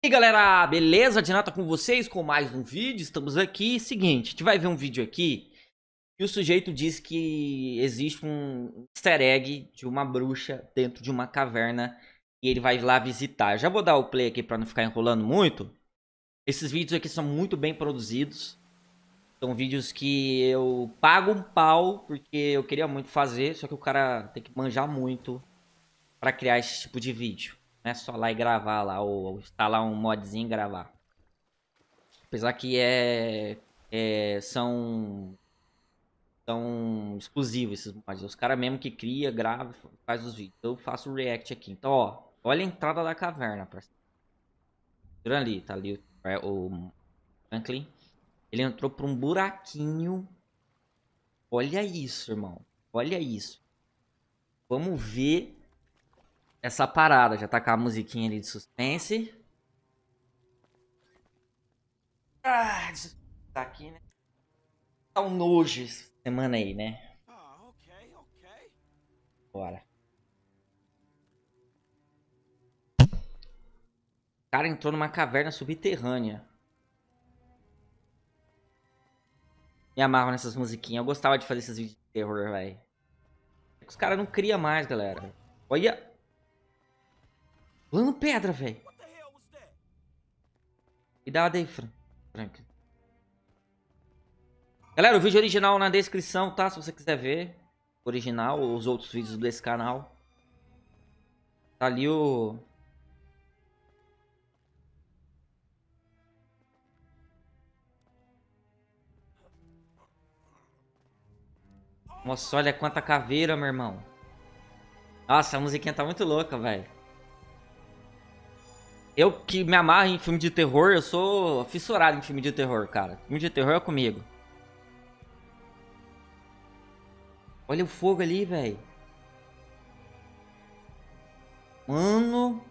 E aí galera, beleza? Dinata com vocês com mais um vídeo, estamos aqui, seguinte, a gente vai ver um vídeo aqui e o sujeito diz que existe um easter egg de uma bruxa dentro de uma caverna e ele vai lá visitar. Já vou dar o play aqui para não ficar enrolando muito. Esses vídeos aqui são muito bem produzidos, são vídeos que eu pago um pau porque eu queria muito fazer, só que o cara tem que manjar muito para criar esse tipo de vídeo. Não é só lá e gravar lá, ou instalar um modzinho e gravar. Apesar que é, é são são exclusivos esses mods. Os caras mesmo que cria, grava, faz os vídeos. Eu faço o react aqui. Então, ó, olha a entrada da caverna, parceiro. ali, tá ali o, o Franklin. Ele entrou por um buraquinho. Olha isso, irmão. Olha isso. Vamos ver essa parada. Já tá com a musiquinha ali de suspense. Ah, tá aqui, né? Tá um nojo essa semana aí, né? Ah, ok, ok. Bora. O cara entrou numa caverna subterrânea. Me amarro nessas musiquinhas. Eu gostava de fazer esses vídeos de terror, velho. Os caras não criam mais, galera. Olha. Plano pedra, velho. Cuidado aí, Frank. Galera, o vídeo original na descrição, tá? Se você quiser ver. Original os outros vídeos desse canal. Tá ali o... Nossa, olha quanta caveira, meu irmão. Nossa, a musiquinha tá muito louca, velho. Eu que me amarro em filme de terror, eu sou fissurado em filme de terror, cara. Filme de terror é comigo. Olha o fogo ali, velho. Mano.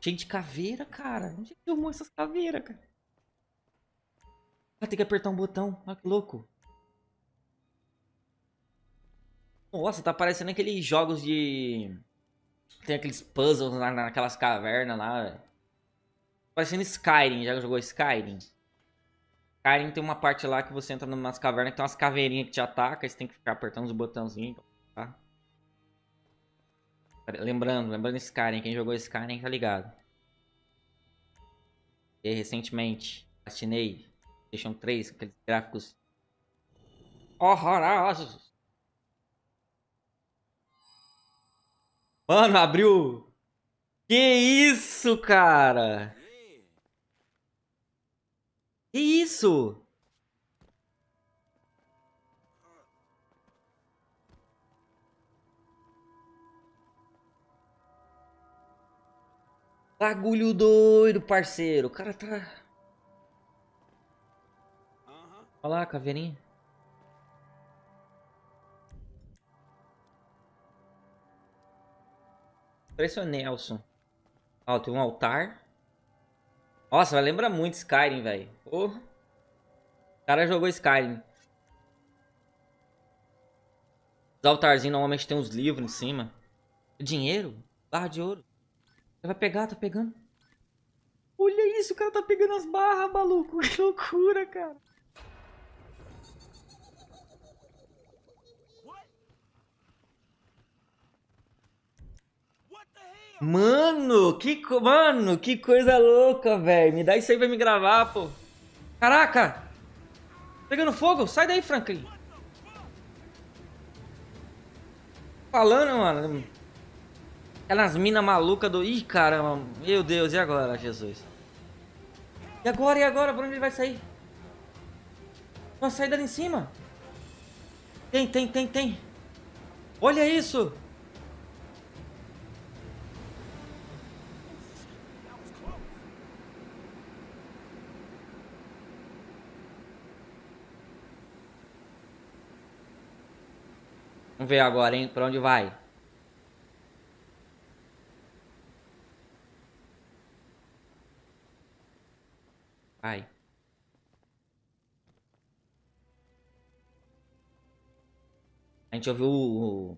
Cheio de caveira, cara. Onde filmou essas caveiras, cara? Ah, tem que apertar um botão. Olha que louco. Nossa, tá parecendo aqueles jogos de... Tem aqueles puzzles na, naquelas cavernas lá. Parecendo Skyrim. Já jogou Skyrim? Skyrim tem uma parte lá que você entra numas cavernas que tem umas caveirinhas que te atacam. Você tem que ficar apertando os botãozinhos, tá? Lembrando, lembrando Skyrim. Quem jogou Skyrim tá ligado. E recentemente, assinei PlayStation 3, aqueles gráficos horrorosos. Mano, abriu. Que isso, cara? Que isso? Bagulho doido, parceiro. O cara tá... Olha lá, caveirinha. Parece o Nelson. Ó, tem um altar. Nossa, vai lembrar muito Skyrim, velho. Oh. O cara jogou Skyrim. Os altarzinhos normalmente tem uns livros em cima. Dinheiro? Barra de ouro. Você vai pegar, tá pegando. Olha isso, o cara tá pegando as barras, maluco. Que loucura, cara. Mano, que, mano, que coisa louca, velho. Me dá isso aí pra me gravar, pô. Caraca! Pegando fogo? Sai daí, Franklin. Falando, mano. Aquelas minas malucas do... Ih, caramba. Meu Deus, e agora, Jesus? E agora, e agora? Por onde ele vai sair? Uma saída ali em cima. Tem, tem, tem, tem. Olha isso. Vamos ver agora, hein? Pra onde vai? Vai. A gente ouviu o...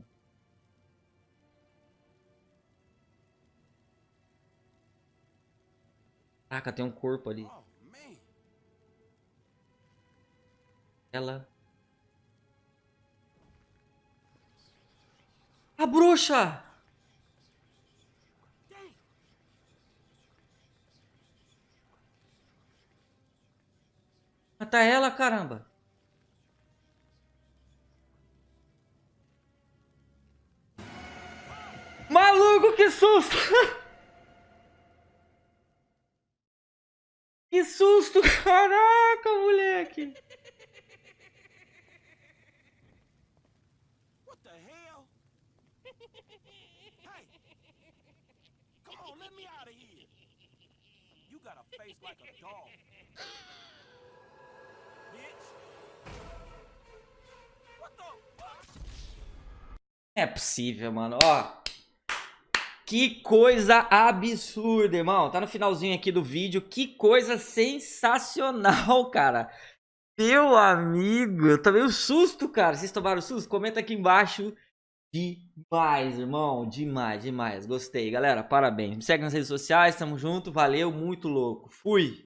Caraca, tem um corpo ali. Oh, Ela... A bruxa! Mata ela, caramba! Maluco, que susto! que susto, caraca, moleque! Let me out of here. You got a face like a dog. É possível, mano. Ó. Que coisa absurda, irmão. Tá no finalzinho aqui do vídeo. Que coisa sensacional, cara. Meu amigo, eu tomei um susto, cara. Vocês tomaram susto? Comenta aqui embaixo. Demais, irmão. Demais, demais. Gostei, galera. Parabéns. Me segue nas redes sociais. Tamo junto. Valeu, muito louco. Fui.